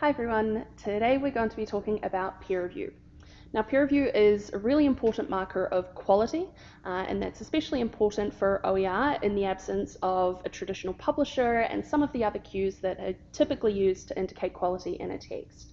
Hi everyone, today we're going to be talking about peer review. Now peer review is a really important marker of quality uh, and that's especially important for OER in the absence of a traditional publisher and some of the other cues that are typically used to indicate quality in a text.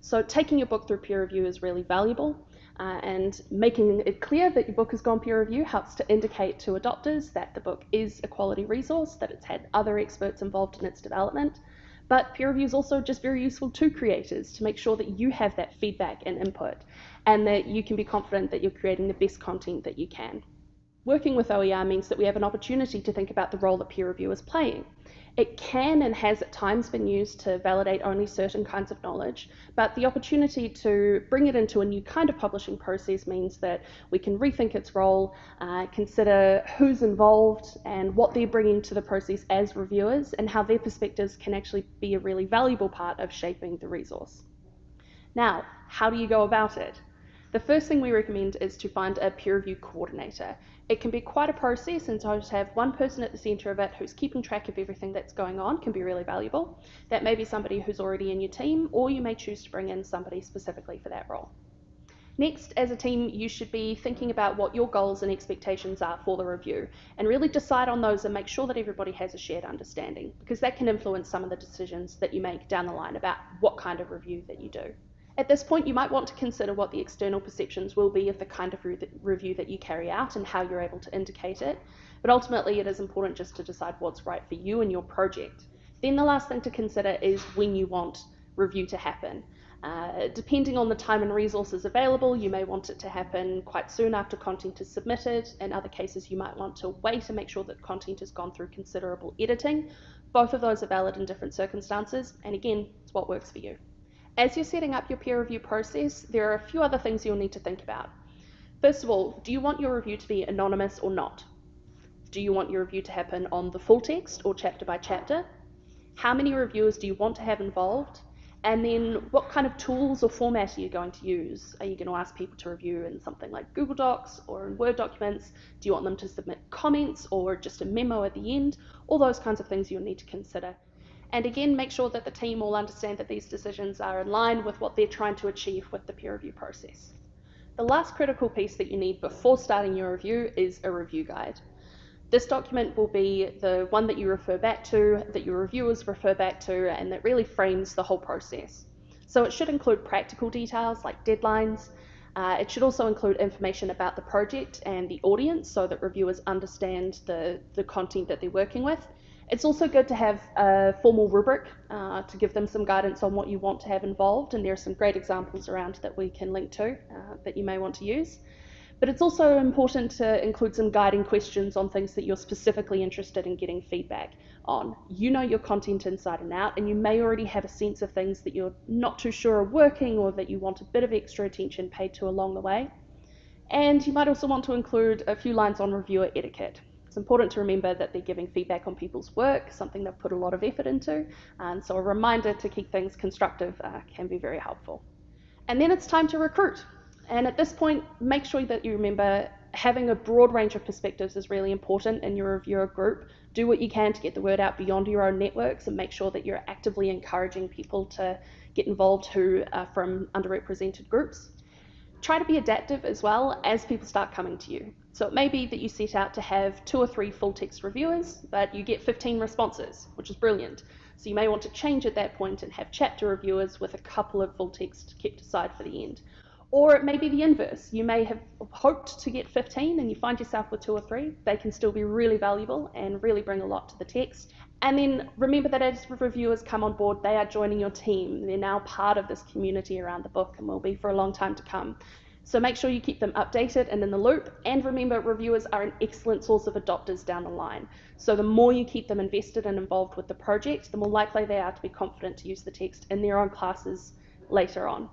So taking your book through peer review is really valuable uh, and making it clear that your book has gone peer review helps to indicate to adopters that the book is a quality resource, that it's had other experts involved in its development, but peer review is also just very useful to creators to make sure that you have that feedback and input and that you can be confident that you're creating the best content that you can. Working with OER means that we have an opportunity to think about the role that peer review is playing. It can and has at times been used to validate only certain kinds of knowledge, but the opportunity to bring it into a new kind of publishing process means that we can rethink its role, uh, consider who's involved and what they're bringing to the process as reviewers, and how their perspectives can actually be a really valuable part of shaping the resource. Now, how do you go about it? The first thing we recommend is to find a peer review coordinator. It can be quite a process, and so to have one person at the centre of it who's keeping track of everything that's going on can be really valuable. That may be somebody who's already in your team, or you may choose to bring in somebody specifically for that role. Next, as a team, you should be thinking about what your goals and expectations are for the review and really decide on those and make sure that everybody has a shared understanding because that can influence some of the decisions that you make down the line about what kind of review that you do. At this point, you might want to consider what the external perceptions will be of the kind of re review that you carry out and how you're able to indicate it. But ultimately, it is important just to decide what's right for you and your project. Then the last thing to consider is when you want review to happen. Uh, depending on the time and resources available, you may want it to happen quite soon after content is submitted. In other cases, you might want to wait and make sure that content has gone through considerable editing. Both of those are valid in different circumstances, and again, it's what works for you. As you're setting up your peer review process, there are a few other things you'll need to think about. First of all, do you want your review to be anonymous or not? Do you want your review to happen on the full text or chapter by chapter? How many reviewers do you want to have involved? And then what kind of tools or format are you going to use? Are you going to ask people to review in something like Google Docs or in Word documents? Do you want them to submit comments or just a memo at the end? All those kinds of things you'll need to consider. And again, make sure that the team all understand that these decisions are in line with what they're trying to achieve with the peer review process. The last critical piece that you need before starting your review is a review guide. This document will be the one that you refer back to, that your reviewers refer back to, and that really frames the whole process. So it should include practical details like deadlines. Uh, it should also include information about the project and the audience so that reviewers understand the, the content that they're working with. It's also good to have a formal rubric uh, to give them some guidance on what you want to have involved, and there are some great examples around that we can link to uh, that you may want to use. But it's also important to include some guiding questions on things that you're specifically interested in getting feedback on. You know your content inside and out, and you may already have a sense of things that you're not too sure are working or that you want a bit of extra attention paid to along the way. And you might also want to include a few lines on reviewer etiquette. It's important to remember that they're giving feedback on people's work, something they've put a lot of effort into, and so a reminder to keep things constructive uh, can be very helpful. And then it's time to recruit. And at this point, make sure that you remember having a broad range of perspectives is really important in your reviewer group. Do what you can to get the word out beyond your own networks and make sure that you're actively encouraging people to get involved who are from underrepresented groups. Try to be adaptive as well as people start coming to you. So it may be that you set out to have two or three full text reviewers, but you get 15 responses, which is brilliant. So you may want to change at that point and have chapter reviewers with a couple of full text kept aside for the end. Or it may be the inverse. You may have hoped to get 15 and you find yourself with two or three. They can still be really valuable and really bring a lot to the text. And then remember that as reviewers come on board, they are joining your team. They're now part of this community around the book and will be for a long time to come. So make sure you keep them updated and in the loop. And remember, reviewers are an excellent source of adopters down the line. So the more you keep them invested and involved with the project, the more likely they are to be confident to use the text in their own classes later on.